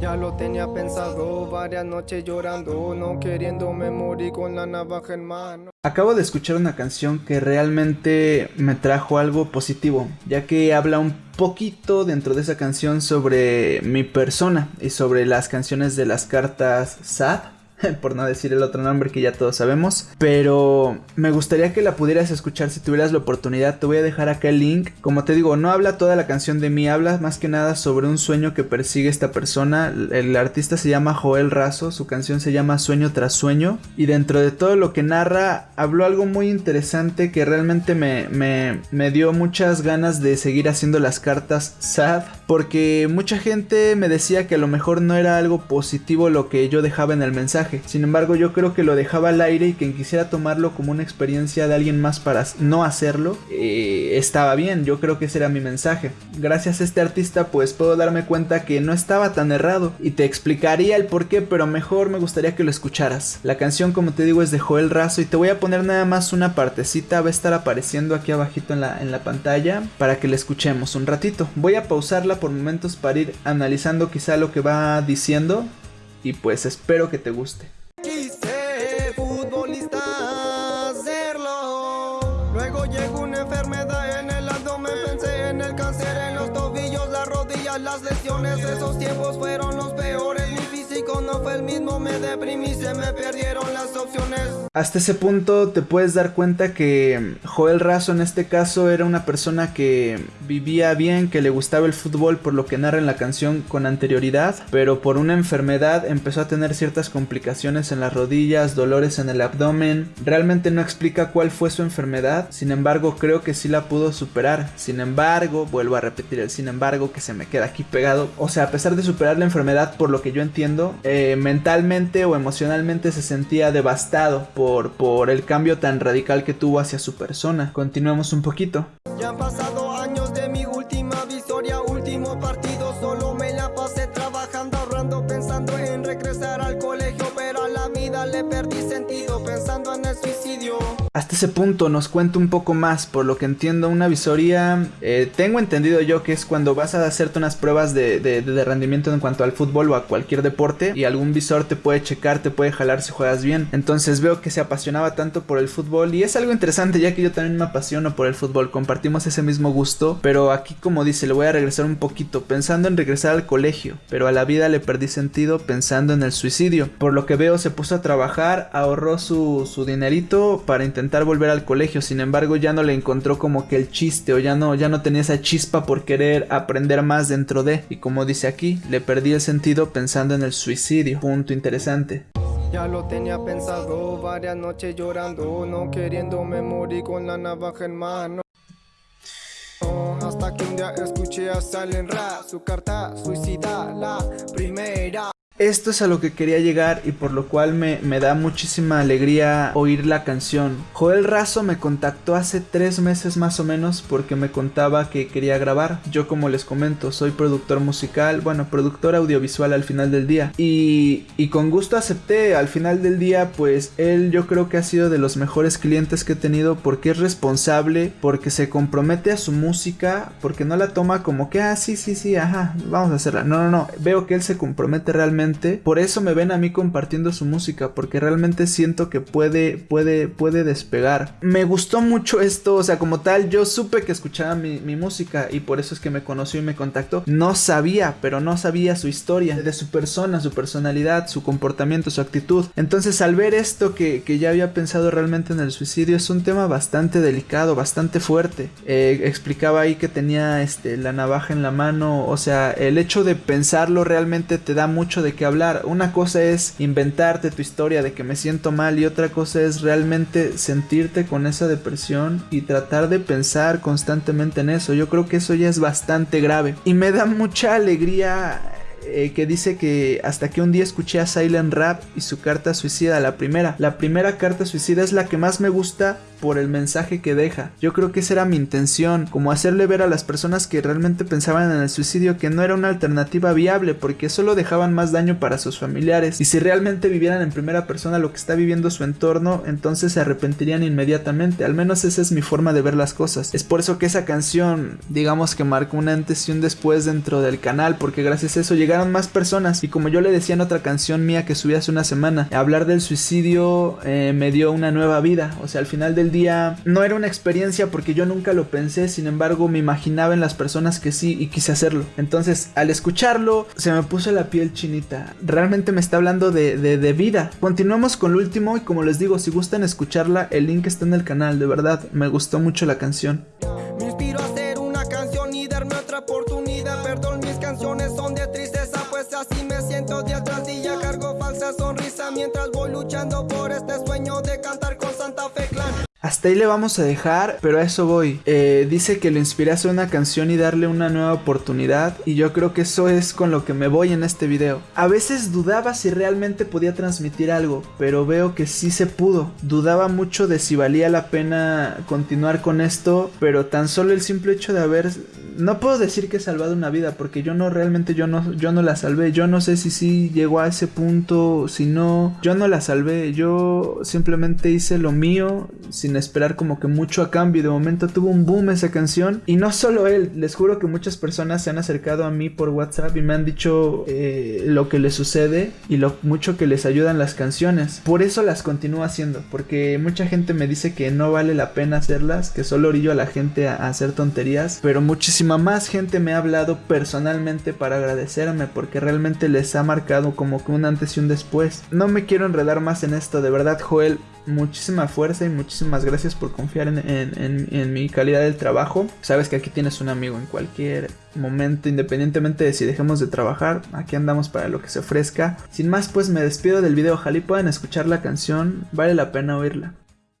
Ya lo tenía pensado, varias noches llorando, no queriéndome morir con la navaja en mano. Acabo de escuchar una canción que realmente me trajo algo positivo, ya que habla un poquito dentro de esa canción sobre mi persona y sobre las canciones de las cartas sad por no decir el otro nombre que ya todos sabemos. Pero me gustaría que la pudieras escuchar si tuvieras la oportunidad. Te voy a dejar acá el link. Como te digo, no habla toda la canción de mí, habla más que nada sobre un sueño que persigue esta persona. El artista se llama Joel Razo, su canción se llama Sueño tras Sueño. Y dentro de todo lo que narra, habló algo muy interesante que realmente me, me, me dio muchas ganas de seguir haciendo las cartas sad. Porque mucha gente me decía que a lo mejor no era algo positivo lo que yo dejaba en el mensaje sin embargo, yo creo que lo dejaba al aire y quien quisiera tomarlo como una experiencia de alguien más para no hacerlo, eh, estaba bien. Yo creo que ese era mi mensaje. Gracias a este artista, pues puedo darme cuenta que no estaba tan errado y te explicaría el por qué, pero mejor me gustaría que lo escucharas. La canción, como te digo, es de Joel Razo y te voy a poner nada más una partecita, va a estar apareciendo aquí abajito en la, en la pantalla para que la escuchemos un ratito. Voy a pausarla por momentos para ir analizando quizá lo que va diciendo y pues espero que te guste. Quise futbolista hacerlo. Luego llegó una enfermedad en el abdomen, pensé en el cáncer en los tobillos, las rodillas, las lesiones. Esos tiempos fueron los mismo, me deprimí, se me perdieron las opciones. Hasta ese punto te puedes dar cuenta que Joel Razo en este caso era una persona que vivía bien, que le gustaba el fútbol por lo que narra en la canción con anterioridad, pero por una enfermedad empezó a tener ciertas complicaciones en las rodillas, dolores en el abdomen. Realmente no explica cuál fue su enfermedad, sin embargo creo que sí la pudo superar. Sin embargo, vuelvo a repetir el sin embargo que se me queda aquí pegado. O sea, a pesar de superar la enfermedad, por lo que yo entiendo, eh, mentalmente o emocionalmente se sentía devastado por por, el cambio tan radical que tuvo hacia su persona. Continuemos un poquito. Ya han pasado Hasta ese punto nos cuenta un poco más, por lo que entiendo una visoría, eh, tengo entendido yo que es cuando vas a hacerte unas pruebas de, de, rendimiento en cuanto al fútbol o a cualquier deporte y algún visor te puede checar, te puede jalar si juegas bien. Entonces veo que se apasionaba tanto por el fútbol y es algo interesante ya que yo también me apasiono por el fútbol, compartimos ese mismo gusto, pero aquí como dice, le voy a regresar un poquito, pensando en regresar al colegio, pero a la vida le perdí sentido pensando en el suicidio. Por lo que veo se puso a trabajar, ahorró su, su dinerito para intentar volver al colegio, sin embargo ya no le encontró como que el chiste o ya no, ya no tenía esa chispa por querer aprender más dentro de, y como dice aquí, le perdí el sentido pensando en el suicidio, punto interesante. Ya lo tenía pensado, varias noches llorando, no queriéndome morir con la navaja en mano. hasta que un día escuché a Salen Ra, su carta suicida, la primera. Esto es a lo que quería llegar y por lo cual me, da muchísima alegría oír la canción. Joel Razo me contactó hace tres meses más o menos porque me contaba que quería grabar. Yo como les comento, soy productor musical, bueno, productor audiovisual al final del día. Y, y con gusto acepté, al final del día pues él yo creo que ha sido de los mejores clientes que he tenido porque es responsable, porque se compromete a su música, porque no la toma como que, ah, sí, sí, sí, ajá, vamos a hacerla. No, no, no, veo que él se compromete realmente por eso me ven a mí compartiendo su música, porque realmente siento que puede, puede, puede despegar. Me gustó mucho esto, o sea, como tal, yo supe que escuchaba mi, música y por eso es que me conoció y me contactó. No sabía, pero no sabía su historia, de su persona, su personalidad, su comportamiento, su actitud. Entonces, al ver esto que, ya había pensado realmente en el suicidio, es un tema bastante delicado, bastante fuerte. Eh, explicaba ahí que tenía este, la navaja en la mano, o sea, el hecho de pensarlo realmente te da mucho de que hablar. Una cosa es inventarte tu historia de que me siento mal y otra cosa es realmente sentirte con esa depresión y tratar de pensar constantemente en eso. Yo creo que eso ya es bastante grave. Y me da mucha alegría eh, que dice que hasta que un día escuché a Silent Rap y su carta suicida, la primera. La primera carta suicida es la que más me gusta por el mensaje que deja. Yo creo que esa era mi intención, como hacerle ver a las personas que realmente pensaban en el suicidio que no era una alternativa viable porque solo dejaban más daño para sus familiares y si realmente vivieran en primera persona lo que está viviendo su entorno, entonces se arrepentirían inmediatamente. Al menos esa es mi forma de ver las cosas. Es por eso que esa canción, digamos que marcó un antes y un después dentro del canal porque gracias a eso llegué llegaron más personas y como yo le decía en otra canción mía que subí hace una semana, hablar del suicidio eh, me dio una nueva vida. O sea, al final del día no era una experiencia porque yo nunca lo pensé, sin embargo me imaginaba en las personas que sí y quise hacerlo. Entonces, al escucharlo, se me puso la piel chinita. Realmente me está hablando de, de, vida. Continuamos con lo último y como les digo, si gustan escucharla, el link está en el canal, de verdad, me gustó mucho la canción. Sueño de cantar Hasta ahí le vamos a dejar, pero a eso voy. Eh, dice que lo inspiré a hacer una canción y darle una nueva oportunidad, y yo creo que eso es con lo que me voy en este video. A veces dudaba si realmente podía transmitir algo, pero veo que sí se pudo. Dudaba mucho de si valía la pena continuar con esto, pero tan solo el simple hecho de haber no puedo decir que he salvado una vida porque yo no realmente yo no yo no la salvé. Yo no sé si sí llegó a ese punto, si no, yo no la salvé. Yo simplemente hice lo mío sin esperar como que mucho a cambio. De momento tuvo un boom esa canción y no solo él. Les juro que muchas personas se han acercado a mí por WhatsApp y me han dicho eh, lo que les sucede y lo mucho que les ayudan las canciones. Por eso las continúo haciendo porque mucha gente me dice que no vale la pena hacerlas, que solo orillo a la gente a, hacer tonterías, pero muchísimas más gente me ha hablado personalmente para agradecerme porque realmente les ha marcado como que un antes y un después. No me quiero enredar más en esto, de verdad Joel, muchísima fuerza y gracias por confiar en, mi calidad del trabajo. Sabes que aquí tienes un amigo en cualquier momento, independientemente de si dejemos de trabajar, aquí andamos para lo que se ofrezca. Sin más, pues me despido del video, ojalá y puedan escuchar la canción, vale la pena oírla.